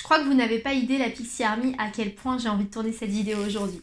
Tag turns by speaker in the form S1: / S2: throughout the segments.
S1: Je crois que vous n'avez pas idée la Pixie Army à quel point j'ai envie de tourner cette vidéo aujourd'hui.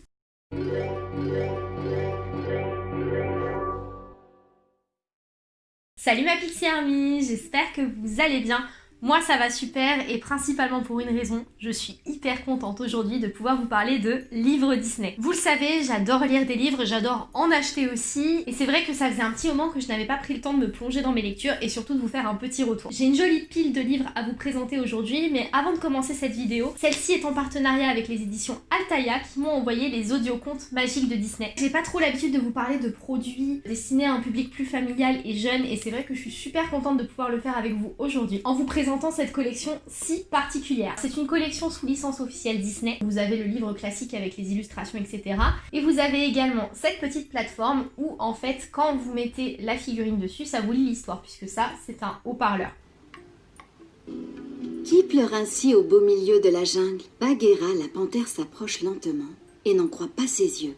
S1: Salut ma Pixie Army, j'espère que vous allez bien. Moi ça va super et principalement pour une raison, je suis hyper contente aujourd'hui de pouvoir vous parler de livres Disney. Vous le savez, j'adore lire des livres, j'adore en acheter aussi et c'est vrai que ça faisait un petit moment que je n'avais pas pris le temps de me plonger dans mes lectures et surtout de vous faire un petit retour. J'ai une jolie pile de livres à vous présenter aujourd'hui mais avant de commencer cette vidéo, celle-ci est en partenariat avec les éditions Altaïa qui m'ont envoyé les audiocontes magiques de Disney. J'ai pas trop l'habitude de vous parler de produits destinés à un public plus familial et jeune et c'est vrai que je suis super contente de pouvoir le faire avec vous aujourd'hui en vous présentant cette collection si particulière. C'est une collection sous licence officielle Disney. Vous avez le livre classique avec les illustrations, etc. Et vous avez également cette petite plateforme où en fait quand vous mettez la figurine dessus, ça vous lit l'histoire puisque ça c'est un haut-parleur.
S2: Qui pleure ainsi au beau milieu de la jungle? Bagheera, la panthère, s'approche lentement et n'en croit pas ses yeux.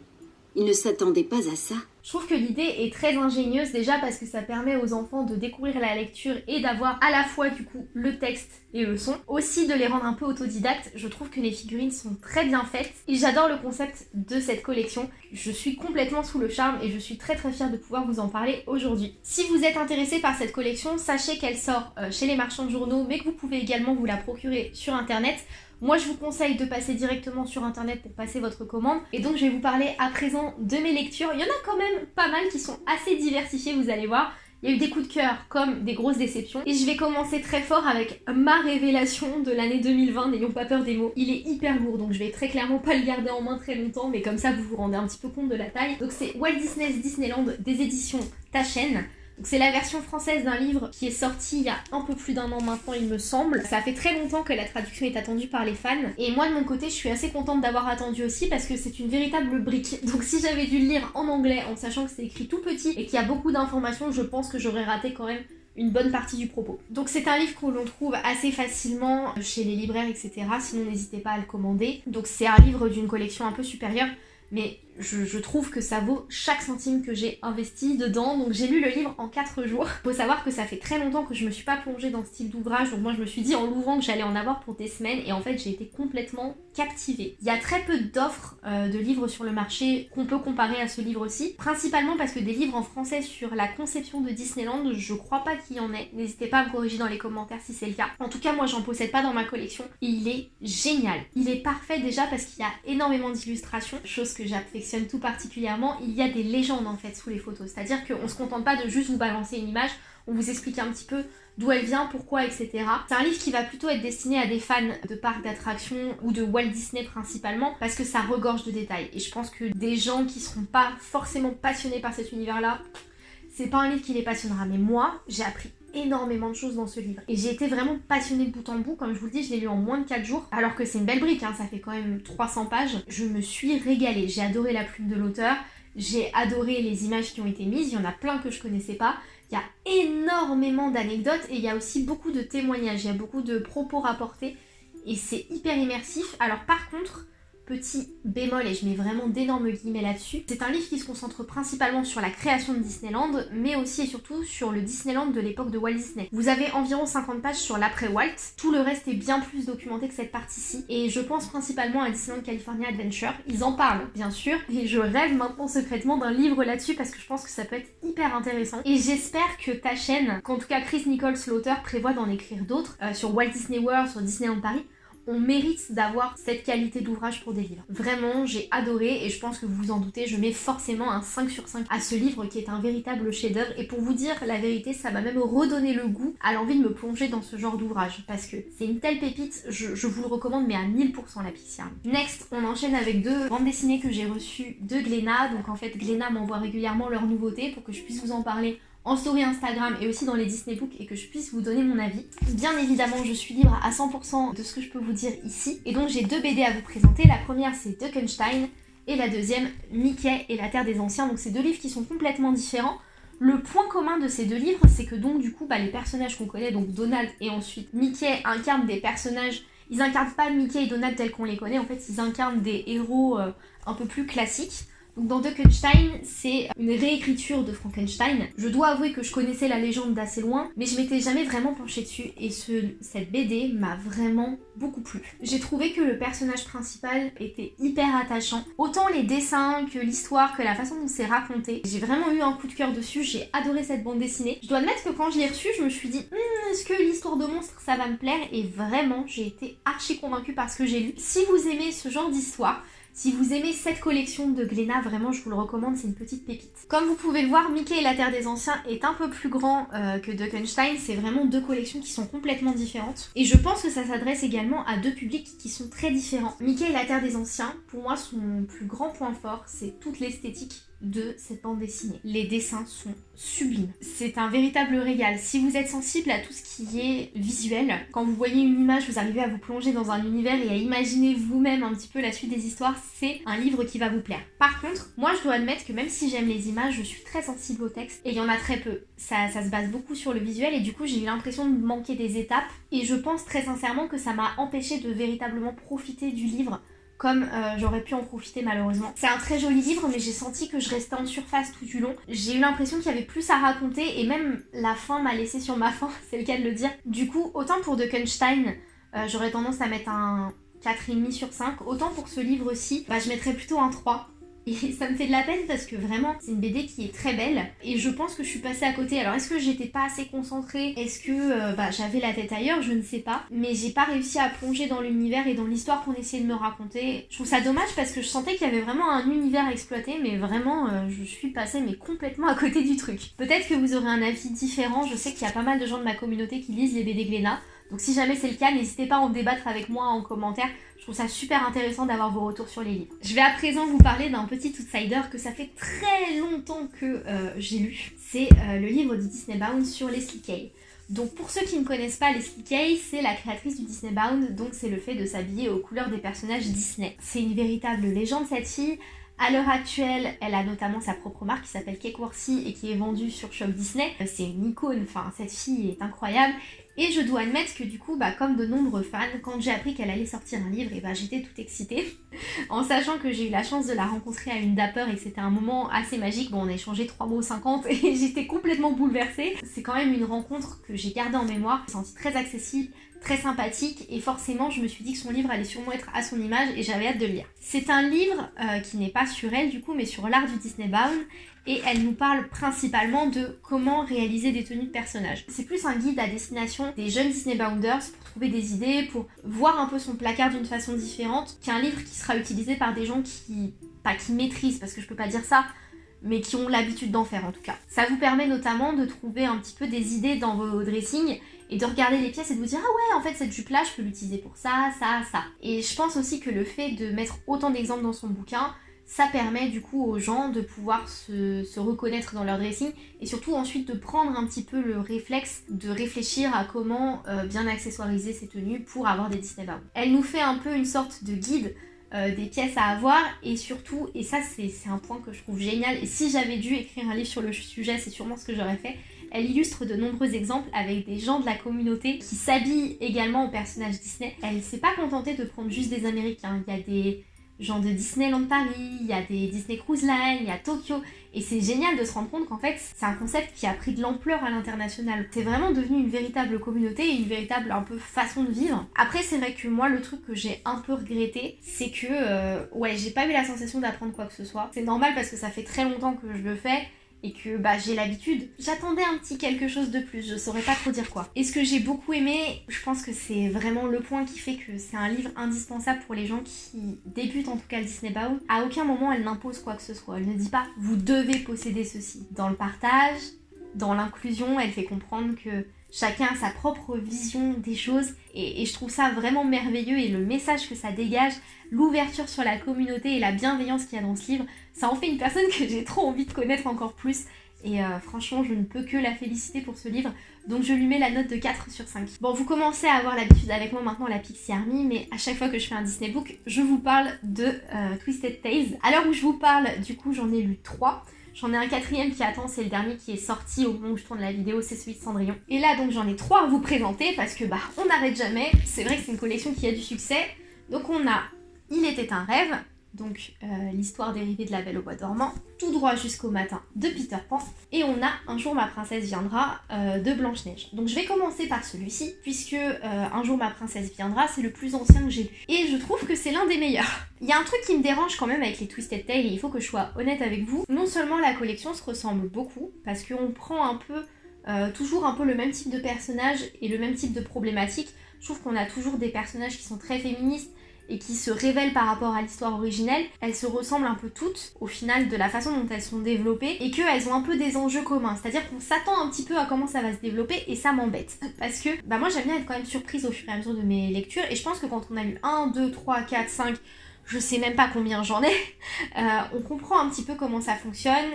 S2: Il ne s'attendait pas à ça.
S1: Je trouve que l'idée est très ingénieuse déjà parce que ça permet aux enfants de découvrir la lecture et d'avoir à la fois du coup le texte et le son. Aussi de les rendre un peu autodidactes, je trouve que les figurines sont très bien faites et j'adore le concept de cette collection. Je suis complètement sous le charme et je suis très très fière de pouvoir vous en parler aujourd'hui. Si vous êtes intéressé par cette collection, sachez qu'elle sort euh, chez les marchands de journaux mais que vous pouvez également vous la procurer sur internet. Moi je vous conseille de passer directement sur internet pour passer votre commande et donc je vais vous parler à présent de mes lectures. Il y en a quand même pas mal qui sont assez diversifiées vous allez voir. Il y a eu des coups de cœur comme des grosses déceptions. Et je vais commencer très fort avec ma révélation de l'année 2020, n'ayons pas peur des mots. Il est hyper lourd, donc je vais très clairement pas le garder en main très longtemps, mais comme ça vous vous rendez un petit peu compte de la taille. Donc c'est Walt Disney's Disneyland des éditions Ta chaîne. C'est la version française d'un livre qui est sorti il y a un peu plus d'un an maintenant il me semble. Ça fait très longtemps que la traduction est attendue par les fans et moi de mon côté je suis assez contente d'avoir attendu aussi parce que c'est une véritable brique. Donc si j'avais dû le lire en anglais en sachant que c'est écrit tout petit et qu'il y a beaucoup d'informations je pense que j'aurais raté quand même une bonne partie du propos. Donc c'est un livre que l'on trouve assez facilement chez les libraires etc. Sinon n'hésitez pas à le commander. Donc c'est un livre d'une collection un peu supérieure mais je, trouve que ça vaut chaque centime que j'ai investi dedans. Donc j'ai lu le livre en 4 jours. Faut savoir que ça fait très longtemps que je me suis pas plongée dans ce style d'ouvrage, donc moi je me suis dit en l'ouvrant que j'allais en avoir pour des semaines, et en fait j'ai été complètement captivée. Il y a très peu d'offres euh, de livres sur le marché qu'on peut comparer à ce livre-ci, principalement parce que des livres en français sur la conception de Disneyland, je crois pas qu'il y en ait. N'hésitez pas à me corriger dans les commentaires si c'est le cas. En tout cas moi j'en possède pas dans ma collection, il est génial. Il est parfait déjà parce qu'il y a énormément d'illustrations, chose que j'affectionne tout particulièrement, il y a des légendes en fait sous les photos. C'est-à-dire qu'on se contente pas de juste vous balancer une image, on vous explique un petit peu d'où elle vient, pourquoi, etc. C'est un livre qui va plutôt être destiné à des fans de parcs d'attractions ou de Walt Disney principalement parce que ça regorge de détails. Et je pense que des gens qui seront pas forcément passionnés par cet univers-là, c'est pas un livre qui les passionnera. Mais moi, j'ai appris énormément de choses dans ce livre. Et j'ai été vraiment passionnée de bout en bout, comme je vous le dis, je l'ai lu en moins de 4 jours, alors que c'est une belle brique, hein, ça fait quand même 300 pages. Je me suis régalée, j'ai adoré la plume de l'auteur, j'ai adoré les images qui ont été mises, il y en a plein que je connaissais pas. Il y a énormément d'anecdotes et il y a aussi beaucoup de témoignages, il y a beaucoup de propos rapportés et c'est hyper immersif. Alors par contre, petit bémol, et je mets vraiment d'énormes guillemets là-dessus, c'est un livre qui se concentre principalement sur la création de Disneyland, mais aussi et surtout sur le Disneyland de l'époque de Walt Disney. Vous avez environ 50 pages sur l'après-Walt, tout le reste est bien plus documenté que cette partie-ci, et je pense principalement à Disneyland California Adventure. Ils en parlent, bien sûr, et je rêve maintenant secrètement d'un livre là-dessus parce que je pense que ça peut être hyper intéressant. Et j'espère que ta chaîne, qu'en tout cas Chris Nichols, l'auteur, prévoit d'en écrire d'autres, euh, sur Walt Disney World, sur Disneyland Paris, on mérite d'avoir cette qualité d'ouvrage pour des livres. Vraiment, j'ai adoré et je pense que vous vous en doutez, je mets forcément un 5 sur 5 à ce livre qui est un véritable chef-d'œuvre. Et pour vous dire la vérité, ça m'a même redonné le goût à l'envie de me plonger dans ce genre d'ouvrage. Parce que c'est une telle pépite, je, vous le recommande mais à 1000% la Pixie Next, on enchaîne avec deux bandes dessinées que j'ai reçues de Glénat, donc en fait Glénat m'envoie régulièrement leurs nouveautés pour que je puisse vous en parler en story Instagram et aussi dans les Disney Books et que je puisse vous donner mon avis. Bien évidemment, je suis libre à 100% de ce que je peux vous dire ici. Et donc j'ai deux BD à vous présenter. La première c'est Duckenstein et la deuxième Mickey et la Terre des Anciens. Donc c'est deux livres qui sont complètement différents. Le point commun de ces deux livres, c'est que donc du coup, bah, les personnages qu'on connaît, donc Donald et ensuite Mickey, incarnent des personnages... Ils incarnent pas Mickey et Donald tels qu'on les connaît, en fait ils incarnent des héros euh, un peu plus classiques. Dans Duckenstein, c'est une réécriture de Frankenstein. Je dois avouer que je connaissais la légende d'assez loin, mais je m'étais jamais vraiment penchée dessus et ce, cette BD m'a vraiment beaucoup plu. J'ai trouvé que le personnage principal était hyper attachant. Autant les dessins que l'histoire, que la façon dont c'est raconté. J'ai vraiment eu un coup de cœur dessus, j'ai adoré cette bande dessinée. Je dois admettre que quand je l'ai reçue, je me suis dit hmm, est-ce que l'histoire de monstre ça va me plaire? Et vraiment, j'ai été archi convaincue par ce que j'ai lu. Si vous aimez ce genre d'histoire, si vous aimez cette collection de Glénat, vraiment je vous le recommande, c'est une petite pépite. Comme vous pouvez le voir, Mickey et la Terre des Anciens est un peu plus grand euh, que Duckenstein, c'est vraiment deux collections qui sont complètement différentes. Et je pense que ça s'adresse également à deux publics qui sont très différents. Mickey et la Terre des Anciens, pour moi son plus grand point fort, c'est toute l'esthétique de cette bande dessinée. Les dessins sont sublimes. C'est un véritable régal. Si vous êtes sensible à tout ce qui est visuel, quand vous voyez une image, vous arrivez à vous plonger dans un univers et à imaginer vous-même un petit peu la suite des histoires, c'est un livre qui va vous plaire. Par contre, moi je dois admettre que même si j'aime les images, je suis très sensible au texte et il y en a très peu. Ça, se base beaucoup sur le visuel et du coup j'ai eu l'impression de manquer des étapes et je pense très sincèrement que ça m'a empêché de véritablement profiter du livre comme euh, j'aurais pu en profiter malheureusement. C'est un très joli livre mais j'ai senti que je restais en surface tout du long. J'ai eu l'impression qu'il y avait plus à raconter et même la fin m'a laissé sur ma faim, c'est le cas de le dire. Du coup, autant pour Duckenstein, euh, j'aurais tendance à mettre un 4,5 sur 5, autant pour ce livre-ci, bah, je mettrais plutôt un 3. Et ça me fait de la peine parce que vraiment, c'est une BD qui est très belle. Et je pense que je suis passée à côté. Alors, est-ce que j'étais pas assez concentrée? Est-ce que euh, bah, j'avais la tête ailleurs? Je ne sais pas. Mais j'ai pas réussi à plonger dans l'univers et dans l'histoire qu'on essayait de me raconter. Je trouve ça dommage parce que je sentais qu'il y avait vraiment un univers exploité. Mais vraiment, euh, je suis passée mais complètement à côté du truc. Peut-être que vous aurez un avis différent. Je sais qu'il y a pas mal de gens de ma communauté qui lisent les BD Glénat. Donc si jamais c'est le cas, n'hésitez pas à en débattre avec moi en commentaire. Je trouve ça super intéressant d'avoir vos retours sur les livres. Je vais à présent vous parler d'un petit outsider que ça fait très longtemps que euh, j'ai lu. C'est euh, le livre de Disney Bound sur Leslie Kay. Donc pour ceux qui ne connaissent pas Leslie Kay, c'est la créatrice du Disney Bound, donc c'est le fait de s'habiller aux couleurs des personnages Disney. C'est une véritable légende cette fille. À l'heure actuelle, elle a notamment sa propre marque qui s'appelle Cakeworthy et qui est vendue sur Shop Disney. C'est une icône, enfin cette fille est incroyable. Et je dois admettre que du coup, bah, comme de nombreux fans, quand j'ai appris qu'elle allait sortir un livre, et bah, j'étais toute excitée. en sachant que j'ai eu la chance de la rencontrer à une Dapper et c'était un moment assez magique. Bon, on a échangé 3 mots 50 et j'étais complètement bouleversée. C'est quand même une rencontre que j'ai gardée en mémoire, senti très accessible, très sympathique et forcément je me suis dit que son livre allait sûrement être à son image et j'avais hâte de le lire. C'est un livre euh, qui n'est pas sur elle du coup mais sur l'art du Disney Bound et elle nous parle principalement de comment réaliser des tenues de personnages. C'est plus un guide à destination des jeunes Disney Bounders pour trouver des idées, pour voir un peu son placard d'une façon différente, qu'un livre qui sera utilisé par des gens qui, pas qui maîtrisent parce que je peux pas dire ça, mais qui ont l'habitude d'en faire en tout cas. Ça vous permet notamment de trouver un petit peu des idées dans vos dressings et de regarder les pièces et de vous dire ah ouais en fait cette jupe là je peux l'utiliser pour ça, ça, ça. Et je pense aussi que le fait de mettre autant d'exemples dans son bouquin, ça permet du coup aux gens de pouvoir se, reconnaître dans leur dressing et surtout ensuite de prendre un petit peu le réflexe de réfléchir à comment euh, bien accessoiriser ses tenues pour avoir des Disney. Elle nous fait un peu une sorte de guide euh, des pièces à avoir et surtout, et ça c'est un point que je trouve génial, et si j'avais dû écrire un livre sur le sujet, c'est sûrement ce que j'aurais fait, elle illustre de nombreux exemples avec des gens de la communauté qui s'habillent également aux personnages Disney. Elle s'est pas contentée de prendre juste des Américains, il y a des gens de Disneyland Paris, il y a des Disney Cruise Line, il y a Tokyo, et c'est génial de se rendre compte qu'en fait c'est un concept qui a pris de l'ampleur à l'international. C'est vraiment devenu une véritable communauté et une véritable un peu façon de vivre. Après c'est vrai que moi le truc que j'ai un peu regretté c'est que euh, ouais j'ai pas eu la sensation d'apprendre quoi que ce soit. C'est normal parce que ça fait très longtemps que je le fais et que bah, j'ai l'habitude. J'attendais un petit quelque chose de plus, je saurais pas trop dire quoi. Et ce que j'ai beaucoup aimé, je pense que c'est vraiment le point qui fait que c'est un livre indispensable pour les gens qui débutent en tout cas le Disney Bound. À aucun moment elle n'impose quoi que ce soit, elle ne dit pas vous devez posséder ceci. Dans le partage, dans l'inclusion, elle fait comprendre que chacun a sa propre vision des choses et, je trouve ça vraiment merveilleux et le message que ça dégage, l'ouverture sur la communauté et la bienveillance qu'il y a dans ce livre, ça en fait une personne que j'ai trop envie de connaître encore plus et euh, franchement je ne peux que la féliciter pour ce livre donc je lui mets la note de 4 sur 5. Bon vous commencez à avoir l'habitude avec moi maintenant la Pixie Army mais à chaque fois que je fais un Disney Book je vous parle de euh, Twisted Tales. À l'heure où je vous parle du coup j'en ai lu 3 J'en ai un quatrième qui attend, c'est le dernier qui est sorti au moment où je tourne la vidéo, c'est celui de Cendrillon. Et là donc j'en ai trois à vous présenter parce que bah on n'arrête jamais. C'est vrai que c'est une collection qui a du succès. Donc on a Il était un rêve, donc euh, l'histoire dérivée de la Belle au bois dormant, tout droit jusqu'au matin de Peter Pan, et on a Un jour ma princesse viendra euh, de Blanche-Neige. Donc je vais commencer par celui-ci, puisque euh, Un jour ma princesse viendra, c'est le plus ancien que j'ai lu. Et je trouve que c'est l'un des meilleurs. Il y a un truc qui me dérange quand même avec les Twisted Tales, et il faut que je sois honnête avec vous. Non seulement la collection se ressemble beaucoup, parce qu'on prend un peu, toujours un peu le même type de personnage et le même type de problématique. Je trouve qu'on a toujours des personnages qui sont très féministes, et qui se révèlent par rapport à l'histoire originelle, elles se ressemblent un peu toutes au final de la façon dont elles sont développées et qu'elles ont un peu des enjeux communs. C'est-à-dire qu'on s'attend un petit peu à comment ça va se développer et ça m'embête. Parce que bah moi j'aime bien être quand même surprise au fur et à mesure de mes lectures et je pense que quand on a lu 1, 2, 3, 4, 5, je sais même pas combien j'en ai, euh, on comprend un petit peu comment ça fonctionne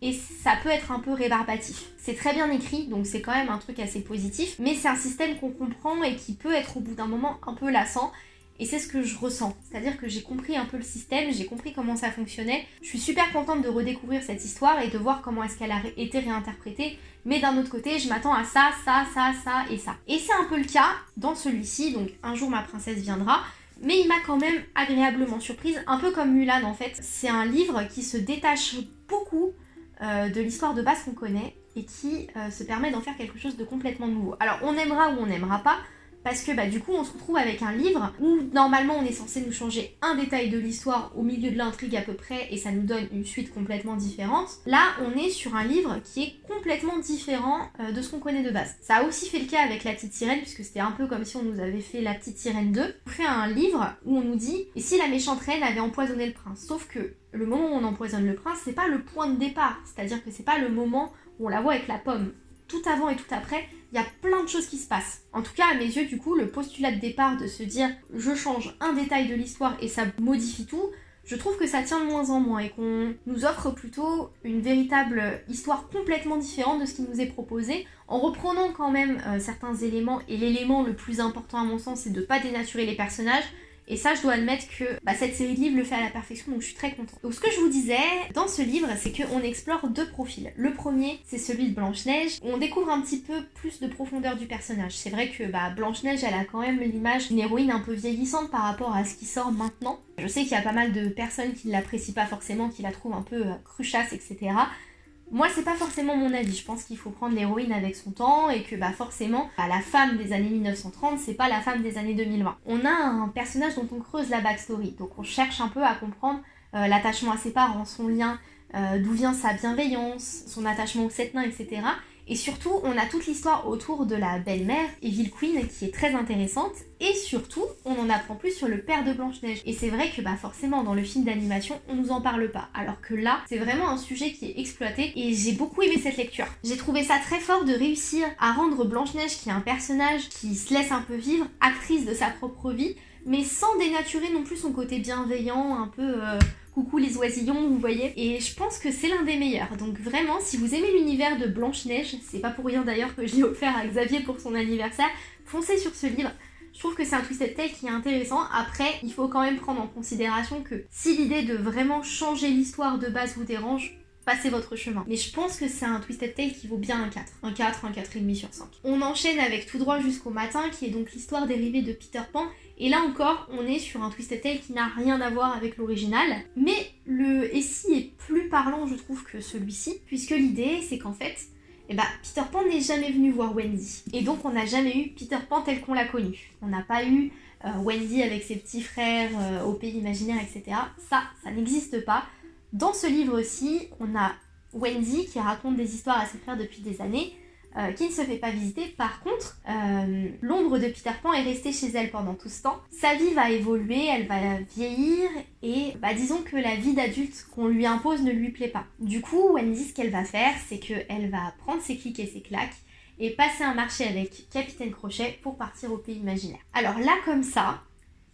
S1: et ça peut être un peu rébarbatif. C'est très bien écrit, donc c'est quand même un truc assez positif, mais c'est un système qu'on comprend et qui peut être au bout d'un moment un peu lassant et c'est ce que je ressens. C'est-à-dire que j'ai compris un peu le système, j'ai compris comment ça fonctionnait. Je suis super contente de redécouvrir cette histoire et de voir comment est-ce qu'elle a été réinterprétée. Mais d'un autre côté, je m'attends à ça, ça, ça, ça et ça. Et c'est un peu le cas dans celui-ci, donc Un jour ma princesse viendra. Mais il m'a quand même agréablement surprise, un peu comme Mulan en fait. C'est un livre qui se détache beaucoup euh, de l'histoire de base qu'on connaît et qui euh, se permet d'en faire quelque chose de complètement nouveau. Alors on aimera ou on n'aimera pas, parce que bah, du coup on se retrouve avec un livre où normalement on est censé nous changer un détail de l'histoire au milieu de l'intrigue à peu près et ça nous donne une suite complètement différente. Là on est sur un livre qui est complètement différent euh, de ce qu'on connaît de base. Ça a aussi fait le cas avec La Petite Sirène puisque c'était un peu comme si on nous avait fait La Petite Sirène 2. On fait un livre où on nous dit et si la méchante reine avait empoisonné le prince? Sauf que le moment où on empoisonne le prince c'est pas le point de départ, c'est-à-dire que c'est pas le moment où on la voit avec la pomme. Tout avant et tout après, il y a plein de choses qui se passent. En tout cas, à mes yeux, du coup, le postulat de départ de se dire je change un détail de l'histoire et ça modifie tout, je trouve que ça tient de moins en moins et qu'on nous offre plutôt une véritable histoire complètement différente de ce qui nous est proposé, en reprenant quand même euh, certains éléments, et l'élément le plus important à mon sens, c'est de ne pas dénaturer les personnages, et ça, je dois admettre que bah, cette série de livres le fait à la perfection, donc je suis très contente. Donc ce que je vous disais dans ce livre, c'est qu'on explore deux profils. Le premier, c'est celui de Blanche-Neige, où on découvre un petit peu plus de profondeur du personnage. C'est vrai que bah, Blanche-Neige, elle a quand même l'image d'une héroïne un peu vieillissante par rapport à ce qui sort maintenant. Je sais qu'il y a pas mal de personnes qui ne l'apprécient pas forcément, qui la trouvent un peu euh, cruchasse, etc. Moi, c'est pas forcément mon avis. Je pense qu'il faut prendre l'héroïne avec son temps et que bah forcément, bah, la femme des années 1930, c'est pas la femme des années 2020. On a un personnage dont on creuse la backstory, donc on cherche un peu à comprendre euh, l'attachement à ses parents, son lien, euh, d'où vient sa bienveillance, son attachement aux sept nains, etc. Et surtout, on a toute l'histoire autour de la belle-mère, Evil Queen, qui est très intéressante. Et surtout, on en apprend plus sur le père de Blanche-Neige. Et c'est vrai que bah forcément, dans le film d'animation, on nous en parle pas. Alors que là, c'est vraiment un sujet qui est exploité. Et j'ai beaucoup aimé cette lecture. J'ai trouvé ça très fort de réussir à rendre Blanche-Neige, qui est un personnage qui se laisse un peu vivre, actrice de sa propre vie, mais sans dénaturer non plus son côté bienveillant, un peu... Euh, coucou les oisillons, vous voyez. Et je pense que c'est l'un des meilleurs. Donc vraiment, si vous aimez l'univers de Blanche-Neige, c'est pas pour rien d'ailleurs que je l'ai offert à Xavier pour son anniversaire, foncez sur ce livre. Je trouve que c'est un twisted tale qui est intéressant. Après, il faut quand même prendre en considération que si l'idée de vraiment changer l'histoire de base vous dérange, passez votre chemin. Mais je pense que c'est un Twisted Tale qui vaut bien un 4. Un 4, un 4,5 sur 5. On enchaîne avec Tout droit jusqu'au matin, qui est donc l'histoire dérivée de Peter Pan. Et là encore, on est sur un Twisted Tale qui n'a rien à voir avec l'original. Mais le SI est plus parlant, je trouve, que celui-ci, puisque l'idée, c'est qu'en fait, eh ben, Peter Pan n'est jamais venu voir Wendy. Et donc, on n'a jamais eu Peter Pan tel qu'on l'a connu. On n'a pas eu euh, Wendy avec ses petits frères euh, au pays imaginaire, etc. Ça, ça n'existe pas. Dans ce livre-ci, on a Wendy qui raconte des histoires à ses frères depuis des années, euh, qui ne se fait pas visiter. Par contre, euh, l'ombre de Peter Pan est restée chez elle pendant tout ce temps. Sa vie va évoluer, elle va vieillir et bah, disons que la vie d'adulte qu'on lui impose ne lui plaît pas. Du coup, Wendy, ce qu'elle va faire, c'est qu'elle va prendre ses clics et ses claques et passer un marché avec Capitaine Crochet pour partir au pays imaginaire. Alors là, comme ça,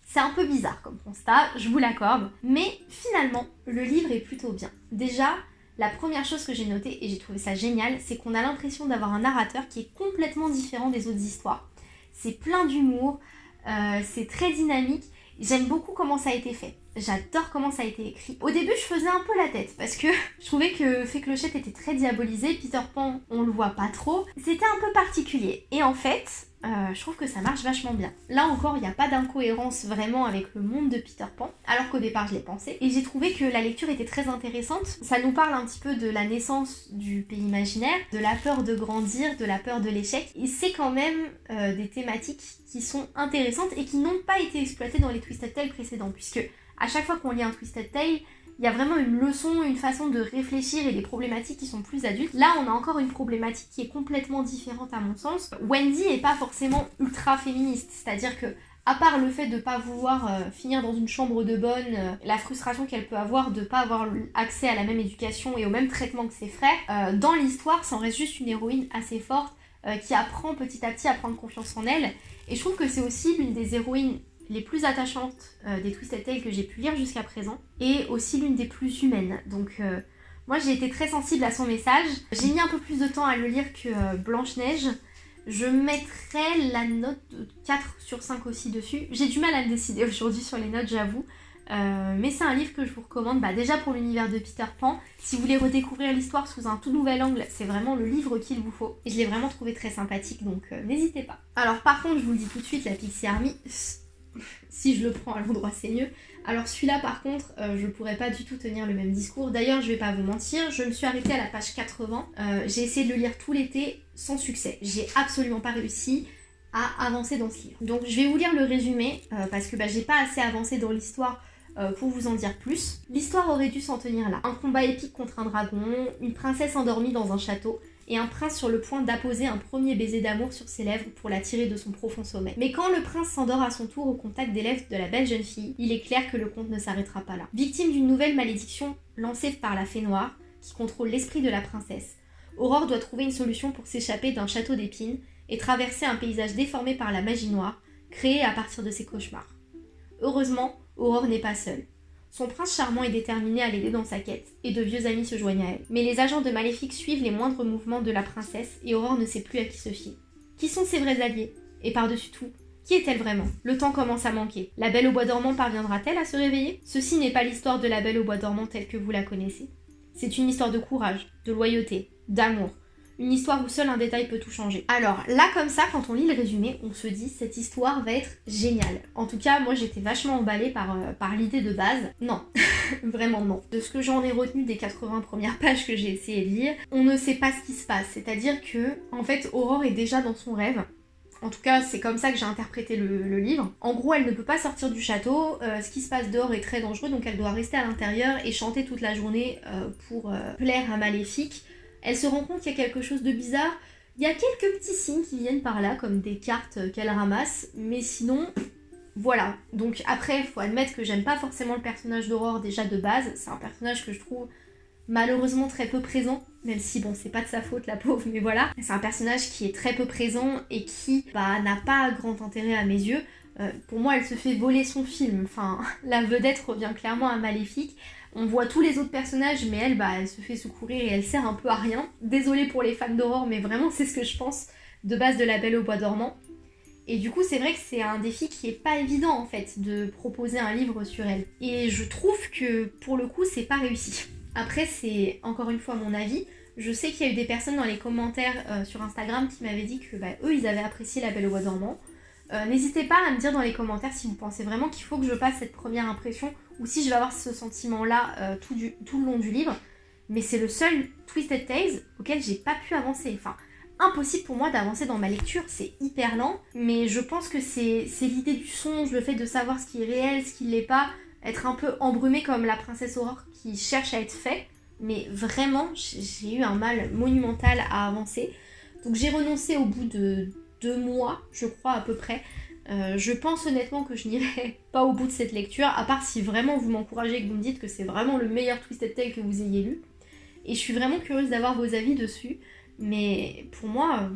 S1: c'est un peu bizarre comme constat, je vous l'accorde, mais finalement, le livre est plutôt bien. Déjà, la première chose que j'ai notée, et j'ai trouvé ça génial, c'est qu'on a l'impression d'avoir un narrateur qui est complètement différent des autres histoires. C'est plein d'humour, euh, c'est très dynamique, j'aime beaucoup comment ça a été fait. J'adore comment ça a été écrit. Au début, je faisais un peu la tête parce que je trouvais que Fée Clochette était très diabolisé. Peter Pan, on le voit pas trop. C'était un peu particulier. Et en fait, euh, je trouve que ça marche vachement bien. Là encore, il n'y a pas d'incohérence vraiment avec le monde de Peter Pan, alors qu'au départ je l'ai pensé. Et j'ai trouvé que la lecture était très intéressante. Ça nous parle un petit peu de la naissance du pays imaginaire, de la peur de grandir, de la peur de l'échec. Et c'est quand même euh, des thématiques qui sont intéressantes et qui n'ont pas été exploitées dans les Twisted Tales précédents, puisque à chaque fois qu'on lit un Twisted Tale, il y a vraiment une leçon, une façon de réfléchir et des problématiques qui sont plus adultes. Là, on a encore une problématique qui est complètement différente à mon sens. Wendy est pas forcément ultra féministe, c'est-à-dire que à part le fait de ne pas vouloir euh, finir dans une chambre de bonne, euh, la frustration qu'elle peut avoir de ne pas avoir accès à la même éducation et au même traitement que ses frères, euh, dans l'histoire, ça en reste juste une héroïne assez forte qui apprend petit à petit à prendre confiance en elle. Et je trouve que c'est aussi l'une des héroïnes les plus attachantes euh, des Twisted Tales que j'ai pu lire jusqu'à présent, et aussi l'une des plus humaines. Donc euh, moi j'ai été très sensible à son message. J'ai mis un peu plus de temps à le lire que euh, Blanche-Neige. Je mettrais la note de 4 sur 5 aussi dessus. J'ai du mal à le décider aujourd'hui sur les notes, j'avoue. mais c'est un livre que je vous recommande bah, déjà pour l'univers de Peter Pan. Si vous voulez redécouvrir l'histoire sous un tout nouvel angle, c'est vraiment le livre qu'il vous faut. Et je l'ai vraiment trouvé très sympathique, donc n'hésitez pas. Alors par contre, je vous le dis tout de suite, la Pixie Army, si je le prends à l'endroit c'est mieux. Alors celui-là par contre, euh, je pourrais pas du tout tenir le même discours. D'ailleurs, je vais pas vous mentir, je me suis arrêtée à la page 80. Euh, j'ai essayé de le lire tout l'été sans succès. J'ai absolument pas réussi à avancer dans ce livre. Donc je vais vous lire le résumé euh, parce que bah, j'ai pas assez avancé dans l'histoire pour vous en dire plus. L'histoire aurait dû s'en tenir là. Un combat épique contre un dragon, une princesse endormie dans un château, et un prince sur le point d'apposer un premier baiser d'amour sur ses lèvres pour la tirer de son profond sommeil. Mais quand le prince s'endort à son tour au contact des lèvres de la belle jeune fille, il est clair que le conte ne s'arrêtera pas là. Victime d'une nouvelle malédiction lancée par la fée noire, qui contrôle l'esprit de la princesse, Aurore doit trouver une solution pour s'échapper d'un château d'épines et traverser un paysage déformé par la magie noire, créé à partir de ses cauchemars. Heureusement, Aurore n'est pas seule. Son prince charmant est déterminé à l'aider dans sa quête, et de vieux amis se joignent à elle. Mais les agents de Maléfique suivent les moindres mouvements de la princesse, et Aurore ne sait plus à qui se fier. Qui sont ses vrais alliés? Et par-dessus tout, qui est-elle vraiment? Le temps commence à manquer. La Belle au Bois dormant parviendra-t-elle à se réveiller? Ceci n'est pas l'histoire de la Belle au Bois dormant telle que vous la connaissez. C'est une histoire de courage, de loyauté, d'amour, une histoire où seul un détail peut tout changer. Alors là comme ça, quand on lit le résumé, on se dit cette histoire va être géniale. En tout cas, moi j'étais vachement emballée par, euh, l'idée de base. Non, vraiment non. De ce que j'en ai retenu des 80 premières pages que j'ai essayé de lire, on ne sait pas ce qui se passe. C'est-à-dire que, en fait, Aurore est déjà dans son rêve. En tout cas, c'est comme ça que j'ai interprété le, livre. En gros, elle ne peut pas sortir du château. Euh, ce qui se passe dehors est très dangereux, donc elle doit rester à l'intérieur et chanter toute la journée euh, pour plaire à Maléfique elle se rend compte qu'il y a quelque chose de bizarre. Il y a quelques petits signes qui viennent par là, comme des cartes qu'elle ramasse, mais sinon, voilà. Donc après, il faut admettre que j'aime pas forcément le personnage d'Aurore déjà de base. C'est un personnage que je trouve malheureusement très peu présent, même si bon, c'est pas de sa faute la pauvre, mais voilà. C'est un personnage qui est très peu présent et qui bah, n'a pas grand intérêt à mes yeux. Euh, pour moi, elle se fait voler son film. Enfin, la vedette revient clairement à Maléfique. On voit tous les autres personnages, mais elle, bah, elle se fait secourir et elle sert un peu à rien. Désolée pour les fans d'Aurore, mais vraiment, c'est ce que je pense de base de La Belle au Bois dormant. Et du coup, c'est vrai que c'est un défi qui est pas évident en fait de proposer un livre sur elle. Et je trouve que pour le coup, c'est pas réussi. Après, c'est encore une fois mon avis. Je sais qu'il y a eu des personnes dans les commentaires euh, sur Instagram qui m'avaient dit que bah, eux, ils avaient apprécié La Belle au Bois dormant. Euh, n'hésitez pas à me dire dans les commentaires si vous pensez vraiment qu'il faut que je passe cette première impression ou si je vais avoir ce sentiment-là euh, tout, le long du livre. Mais c'est le seul Twisted Tales auquel j'ai pas pu avancer. Enfin, impossible pour moi d'avancer dans ma lecture, c'est hyper lent. Mais je pense que c'est l'idée du songe, le fait de savoir ce qui est réel, ce qui l'est pas, être un peu embrumé comme la princesse Aurore qui cherche à être fait. Mais vraiment, j'ai eu un mal monumental à avancer. Donc j'ai renoncé au bout de deux mois, je crois à peu près, euh, je pense honnêtement que je n'irai pas au bout de cette lecture, à part si vraiment vous m'encouragez et que vous me dites que c'est vraiment le meilleur Twisted Tale que vous ayez lu. Et je suis vraiment curieuse d'avoir vos avis dessus, mais pour moi,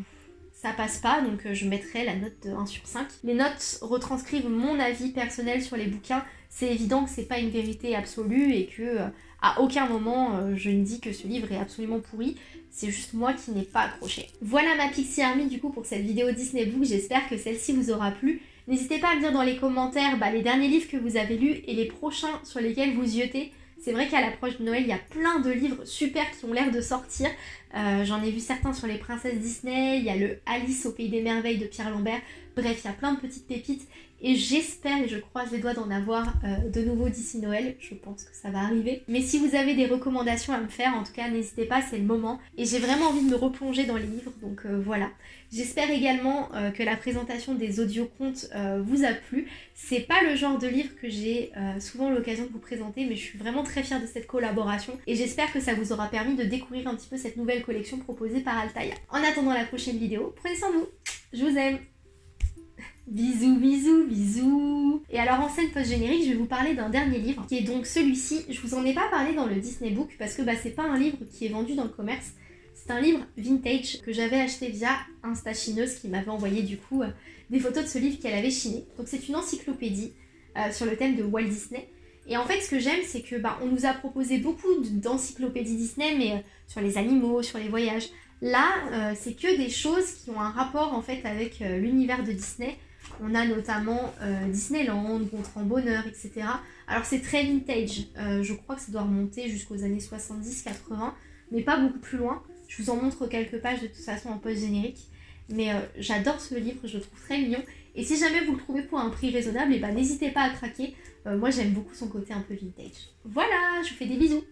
S1: ça passe pas, donc euh, je mettrai la note de 1 sur 5. Les notes retranscrivent mon avis personnel sur les bouquins. C'est évident que c'est pas une vérité absolue et que euh, à aucun moment je ne dis que ce livre est absolument pourri. C'est juste moi qui n'ai pas accroché. Voilà ma Pixie Army du coup pour cette vidéo Disney Book. J'espère que celle-ci vous aura plu. N'hésitez pas à me dire dans les commentaires bah, les derniers livres que vous avez lus et les prochains sur lesquels vous yotez. C'est vrai qu'à l'approche de Noël, il y a plein de livres super qui ont l'air de sortir. Euh, j'en ai vu certains sur les princesses Disney, il y a le Alice au pays des merveilles de Pierre Lambert. Bref, il y a plein de petites pépites et j'espère et je croise les doigts d'en avoir euh, de nouveau d'ici Noël. Je pense que ça va arriver. Mais si vous avez des recommandations à me faire, en tout cas, n'hésitez pas, c'est le moment. Et j'ai vraiment envie de me replonger dans les livres, donc euh, voilà. J'espère également euh, que la présentation des audio-contes vous a plu. C'est pas le genre de livre que j'ai souvent l'occasion de vous présenter, mais je suis vraiment très fière de cette collaboration. Et j'espère que ça vous aura permis de découvrir un petit peu cette nouvelle collection proposée par Altaïa. En attendant la prochaine vidéo, prenez soin de vous. Je vous aime Bisous, bisous, bisous Et alors en scène post-générique, je vais vous parler d'un dernier livre, qui est donc celui-ci. Je vous en ai pas parlé dans le Disney Book, parce que bah, c'est pas un livre qui est vendu dans le commerce. C'est un livre vintage que j'avais acheté via Instachineuse, qui m'avait envoyé du coup euh, des photos de ce livre qu'elle avait chiné. Donc c'est une encyclopédie euh, sur le thème de Walt Disney. Et en fait, ce que j'aime, c'est que bah, on nous a proposé beaucoup d'encyclopédies Disney, mais euh, sur les animaux, sur les voyages. Là, c'est que des choses qui ont un rapport en fait avec l'univers de Disney. On a notamment euh, Disneyland, Contre en Bonheur, etc. Alors c'est très vintage, euh, je crois que ça doit remonter jusqu'aux années 70-80, mais pas beaucoup plus loin. Je vous en montre quelques pages de toute façon en post-générique. Mais euh, j'adore ce livre, je le trouve très mignon. Et si jamais vous le trouvez pour un prix raisonnable, eh ben, n'hésitez pas à craquer. moi j'aime beaucoup son côté un peu vintage. Voilà, je vous fais des bisous